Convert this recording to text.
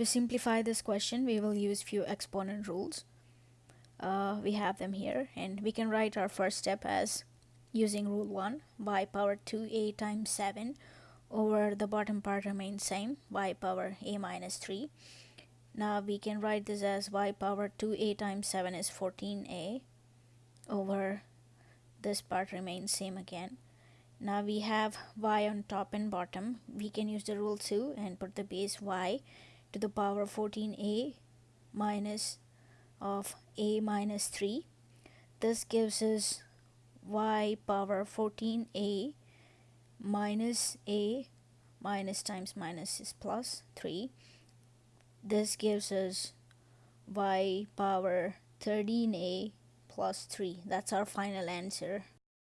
To simplify this question, we will use few exponent rules. Uh, we have them here and we can write our first step as using rule 1 y power 2a times 7 over the bottom part remains same y power a minus 3 now we can write this as y power 2a times 7 is 14a over this part remains same again. Now we have y on top and bottom. We can use the rule 2 and put the base y to the power of 14a minus of a minus 3 this gives us y power 14a minus a minus times minus is plus 3 this gives us y power 13a plus 3 that's our final answer